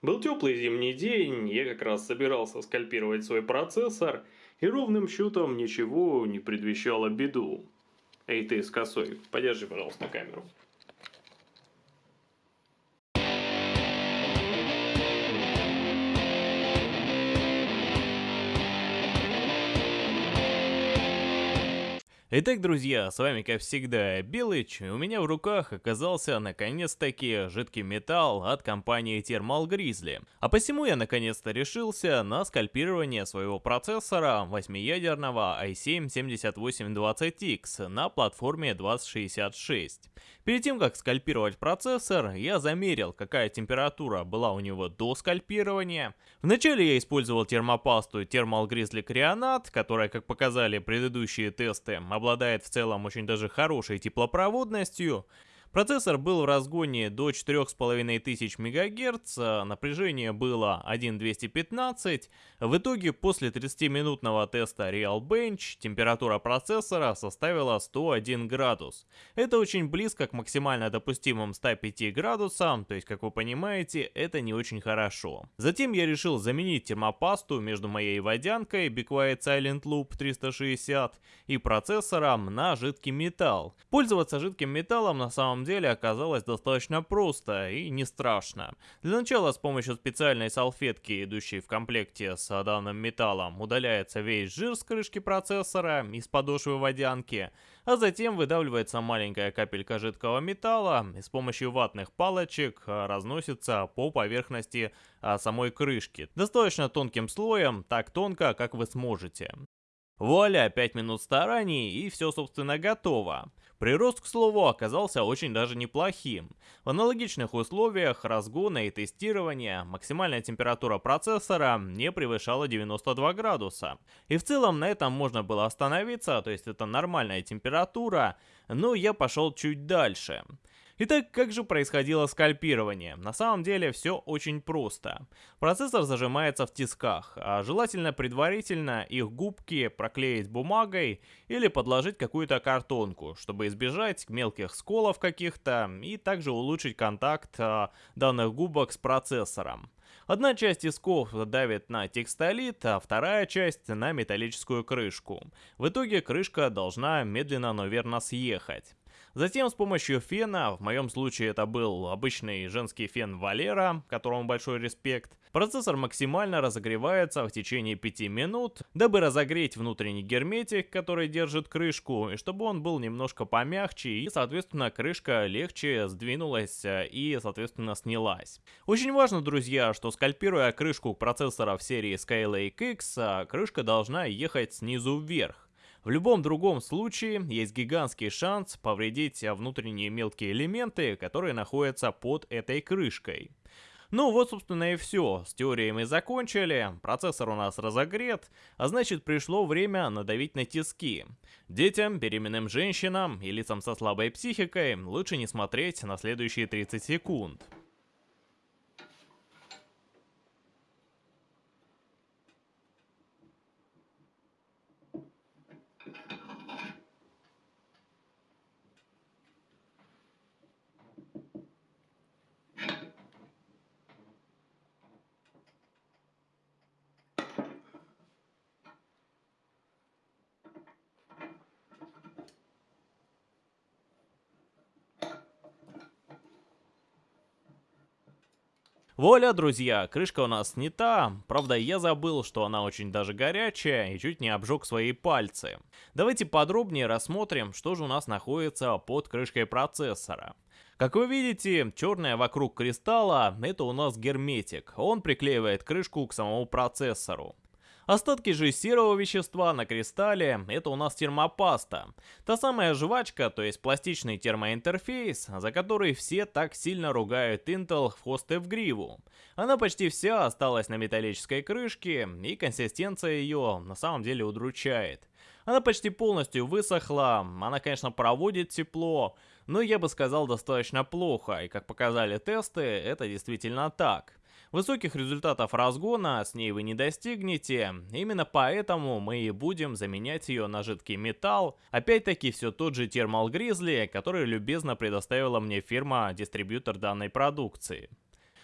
Был теплый зимний день, я как раз собирался скальпировать свой процессор, и ровным счетом ничего не предвещало беду. Эй ты с косой, подержи, пожалуйста, камеру. Итак, друзья, с вами как всегда Белыч, и у меня в руках оказался наконец-таки жидкий металл от компании Thermal Grizzly. А посему я наконец-то решился на скальпирование своего процессора 8-ядерного i7-7820X на платформе 2066. Перед тем как скальпировать процессор, я замерил какая температура была у него до скальпирования. Вначале я использовал термопасту Thermal Grizzly Crionat, которая, как показали предыдущие тесты, обладает в целом очень даже хорошей теплопроводностью, Процессор был в разгоне до 4500 МГц, напряжение было 1.215. В итоге после 30-минутного теста Real Bench температура процессора составила 101 градус. Это очень близко к максимально допустимым 105 градусам, то есть, как вы понимаете, это не очень хорошо. Затем я решил заменить термопасту между моей водянкой Be Silent Loop 360 и процессором на жидкий металл. Пользоваться жидким металлом на самом самом деле оказалось достаточно просто и не страшно. Для начала с помощью специальной салфетки, идущей в комплекте с данным металлом, удаляется весь жир с крышки процессора из подошвы водянки, а затем выдавливается маленькая капелька жидкого металла и с помощью ватных палочек разносится по поверхности а, самой крышки. Достаточно тонким слоем, так тонко, как вы сможете. Вуаля, 5 минут стараний и все собственно готово. Прирост, к слову, оказался очень даже неплохим. В аналогичных условиях разгона и тестирования максимальная температура процессора не превышала 92 градуса. И в целом на этом можно было остановиться, то есть это нормальная температура, но я пошел чуть дальше. Итак, как же происходило скальпирование? На самом деле все очень просто. Процессор зажимается в тисках, а желательно предварительно их губки проклеить бумагой или подложить какую-то картонку, чтобы избежать мелких сколов каких-то и также улучшить контакт а, данных губок с процессором. Одна часть тисков давит на текстолит, а вторая часть на металлическую крышку. В итоге крышка должна медленно, но верно съехать. Затем с помощью фена, в моем случае это был обычный женский фен Валера, которому большой респект, процессор максимально разогревается в течение 5 минут, дабы разогреть внутренний герметик, который держит крышку, и чтобы он был немножко помягче, и соответственно крышка легче сдвинулась э, и соответственно снялась. Очень важно, друзья, что скальпируя крышку процессора в серии Skylake X, э, крышка должна ехать снизу вверх. В любом другом случае есть гигантский шанс повредить внутренние мелкие элементы, которые находятся под этой крышкой. Ну вот, собственно, и все. С теорией мы закончили, процессор у нас разогрет, а значит пришло время надавить на тиски. Детям, беременным женщинам и лицам со слабой психикой лучше не смотреть на следующие 30 секунд. Воля, друзья, крышка у нас снята, правда я забыл, что она очень даже горячая и чуть не обжег свои пальцы. Давайте подробнее рассмотрим, что же у нас находится под крышкой процессора. Как вы видите, черное вокруг кристалла это у нас герметик, он приклеивает крышку к самому процессору. Остатки же серого вещества на кристалле – это у нас термопаста. Та самая жвачка, то есть пластичный термоинтерфейс, за который все так сильно ругают Intel в хвост и в гриву. Она почти вся осталась на металлической крышке, и консистенция ее на самом деле удручает. Она почти полностью высохла, она, конечно, проводит тепло, но я бы сказал достаточно плохо, и как показали тесты, это действительно так. Высоких результатов разгона с ней вы не достигнете, именно поэтому мы и будем заменять ее на жидкий металл. Опять-таки все тот же Thermal Grizzly, который любезно предоставила мне фирма-дистрибьютор данной продукции.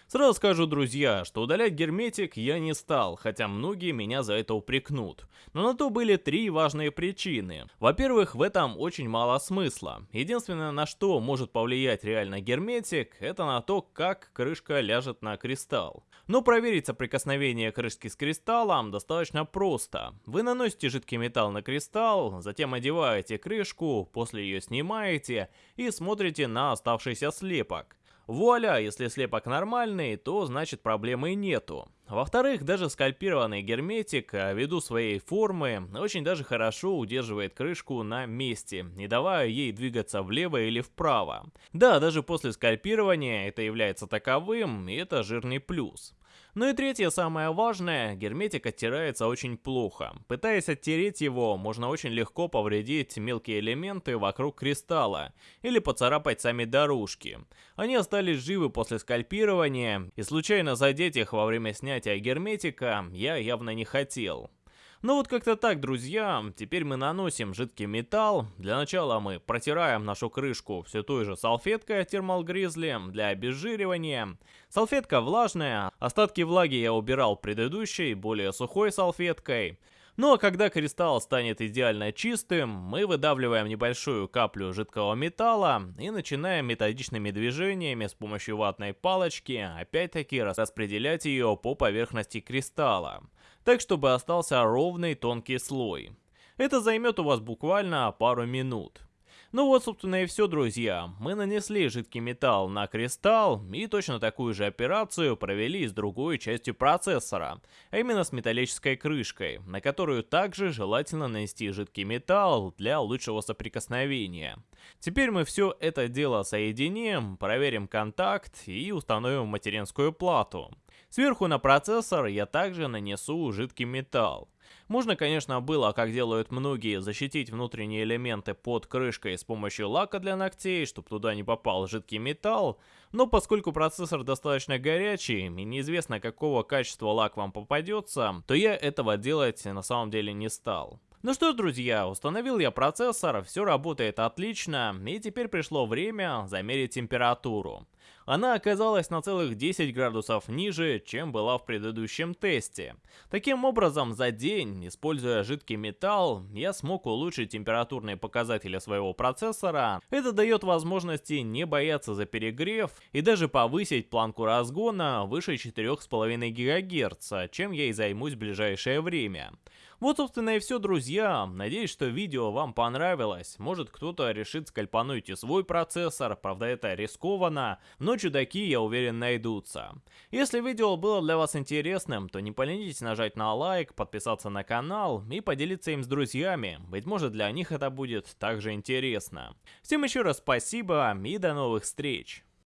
Сразу скажу, друзья, что удалять герметик я не стал, хотя многие меня за это упрекнут. Но на то были три важные причины. Во-первых, в этом очень мало смысла. Единственное, на что может повлиять реально герметик, это на то, как крышка ляжет на кристалл. Но проверить соприкосновение крышки с кристаллом достаточно просто. Вы наносите жидкий металл на кристалл, затем одеваете крышку, после ее снимаете и смотрите на оставшийся слепок. Вуаля, если слепок нормальный, то значит проблемы нету. Во-вторых, даже скальпированный герметик, а ввиду своей формы, очень даже хорошо удерживает крышку на месте, не давая ей двигаться влево или вправо. Да, даже после скальпирования это является таковым, и это жирный плюс. Ну и третье, самое важное, герметик оттирается очень плохо. Пытаясь оттереть его, можно очень легко повредить мелкие элементы вокруг кристалла или поцарапать сами дорожки. Они остались живы после скальпирования, и случайно задеть их во время снятия герметика я явно не хотел. Ну вот как-то так, друзья. Теперь мы наносим жидкий металл. Для начала мы протираем нашу крышку все той же салфеткой Thermal Grizzly для обезжиривания. Салфетка влажная. Остатки влаги я убирал предыдущей, более сухой салфеткой. Ну а когда кристалл станет идеально чистым, мы выдавливаем небольшую каплю жидкого металла и начинаем методичными движениями с помощью ватной палочки опять-таки распределять ее по поверхности кристалла так чтобы остался ровный тонкий слой. Это займет у вас буквально пару минут. Ну вот, собственно, и все, друзья. Мы нанесли жидкий металл на кристалл и точно такую же операцию провели с другой частью процессора, а именно с металлической крышкой, на которую также желательно нанести жидкий металл для лучшего соприкосновения. Теперь мы все это дело соединим, проверим контакт и установим материнскую плату. Сверху на процессор я также нанесу жидкий металл. Можно, конечно, было, как делают многие, защитить внутренние элементы под крышкой с помощью лака для ногтей, чтобы туда не попал жидкий металл, но поскольку процессор достаточно горячий и неизвестно какого качества лак вам попадется, то я этого делать на самом деле не стал. Ну что ж, друзья, установил я процессор, все работает отлично, и теперь пришло время замерить температуру. Она оказалась на целых 10 градусов ниже, чем была в предыдущем тесте. Таким образом, за день, используя жидкий металл, я смог улучшить температурные показатели своего процессора. Это дает возможности не бояться за перегрев и даже повысить планку разгона выше 4,5 ГГц, чем я и займусь в ближайшее время. Вот, собственно, и все, друзья. Надеюсь, что видео вам понравилось. Может, кто-то решит скальпануть и свой процессор, правда, это рискованно, но чудаки, я уверен, найдутся. Если видео было для вас интересным, то не поленитесь нажать на лайк, подписаться на канал и поделиться им с друзьями. Быть может, для них это будет также интересно. Всем еще раз спасибо и до новых встреч.